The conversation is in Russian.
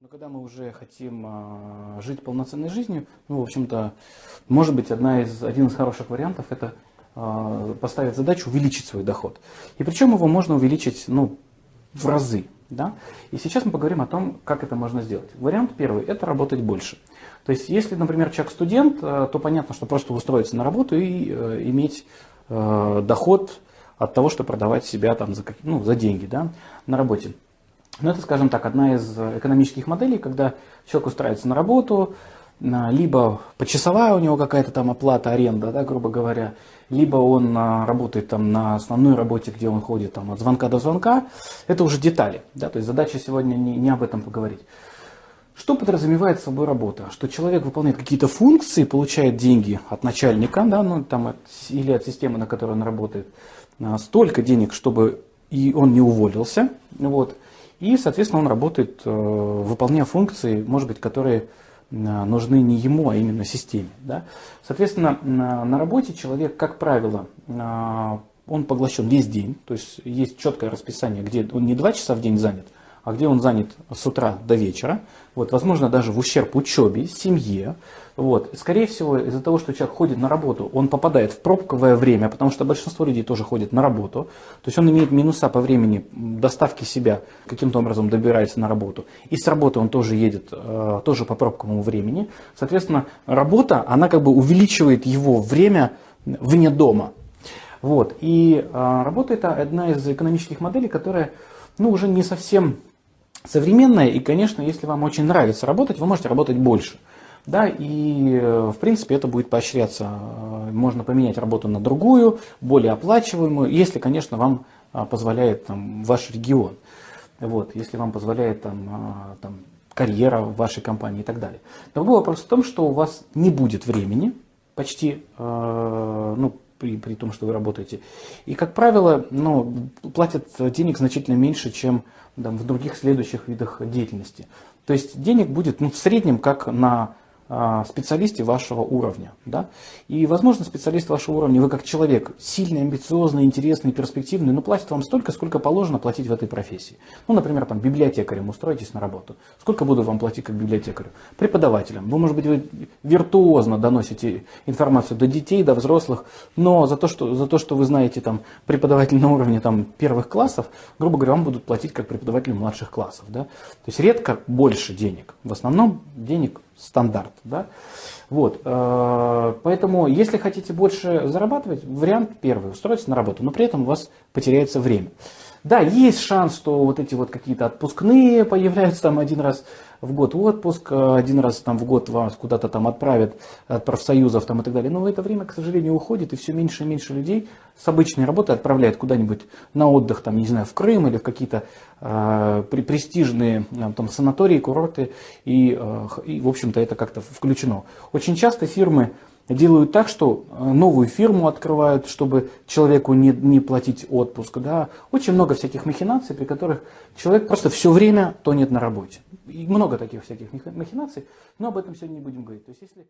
Но когда мы уже хотим э, жить полноценной жизнью, ну, в общем-то, может быть, одна из, один из хороших вариантов – это э, поставить задачу увеличить свой доход. И причем его можно увеличить ну, в разы. Да? И сейчас мы поговорим о том, как это можно сделать. Вариант первый – это работать больше. То есть, если, например, человек студент, э, то понятно, что просто устроиться на работу и э, иметь э, доход от того, что продавать себя там за, ну, за деньги да, на работе. Но это, скажем так, одна из экономических моделей, когда человек устраивается на работу, либо почасовая у него какая-то там оплата, аренда, да, грубо говоря, либо он работает там на основной работе, где он ходит там, от звонка до звонка, это уже детали. Да, то есть задача сегодня не, не об этом поговорить. Что подразумевает собой работа? Что человек выполняет какие-то функции, получает деньги от начальника да, ну, там, от, или от системы, на которой он работает, столько денег, чтобы и он не уволился. Вот, и, соответственно, он работает, э, выполняя функции, может быть, которые э, нужны не ему, а именно системе. Да? Соответственно, на работе человек, как правило, э, он поглощен весь день, то есть есть четкое расписание, где он не два часа в день занят, а где он занят с утра до вечера, вот, возможно, даже в ущерб учебе, семье. Вот. Скорее всего, из-за того, что человек ходит на работу, он попадает в пробковое время, потому что большинство людей тоже ходит на работу. То есть он имеет минуса по времени доставки себя, каким-то образом добирается на работу. И с работы он тоже едет, э, тоже по пробковому времени. Соответственно, работа, она как бы увеличивает его время вне дома. Вот. И э, работа это одна из экономических моделей, которая ну, уже не совсем современная, и, конечно, если вам очень нравится работать, вы можете работать больше. Да, и э, в принципе это будет поощряться. Э, можно поменять работу на другую, более оплачиваемую, если, конечно, вам э, позволяет там, ваш регион. Вот, если вам позволяет там, там, карьера в вашей компании и так далее. Другой вопрос в том, что у вас не будет времени почти, ну, при, при том, что вы работаете. И, как правило, ну, платят денег значительно меньше, чем там, в других следующих видах деятельности. То есть денег будет ну, в среднем как на специалисте вашего уровня. Да? И, возможно, специалист вашего уровня, вы как человек сильный, амбициозный, интересный, перспективный, но платит вам столько, сколько положено платить в этой профессии. Ну, например, там, библиотекарем устроитесь на работу. Сколько буду вам платить как библиотекарю? Преподавателем. Вы, может быть, вы виртуозно доносите информацию до детей, до взрослых, но за то, что, за то, что вы знаете там, преподаватель на уровне там, первых классов, грубо говоря, вам будут платить как преподавателю младших классов. Да? То есть редко больше денег. В основном денег стандарт. Да? Вот, э, поэтому, если хотите больше зарабатывать, вариант первый, устроиться на работу, но при этом у вас потеряется время. Да, есть шанс, что вот эти вот какие-то отпускные появляются там один раз в год отпуск, э, один раз там в год вас куда-то там отправят от профсоюзов там и так далее. Но в это время, к сожалению, уходит, и все меньше и меньше людей с обычной работы отправляют куда-нибудь на отдых, там, не знаю, в Крым или в какие-то э, престижные э, там, санатории, курорты, и, э, и в общем-то, это как-то включено. Очень часто фирмы делают так, что э, новую фирму открывают, чтобы человеку не, не платить отпуск. Да? Очень много всяких махинаций, при которых человек просто все время тонет на работе. И много таких всяких махинаций, но об этом сегодня не будем говорить. То есть, если...